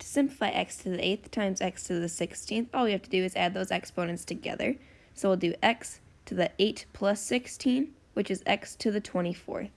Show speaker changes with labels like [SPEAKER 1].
[SPEAKER 1] To simplify x to the 8th times x to the 16th, all we have to do is add those exponents together. So we'll do x to the 8 plus 16, which is x to the 24th.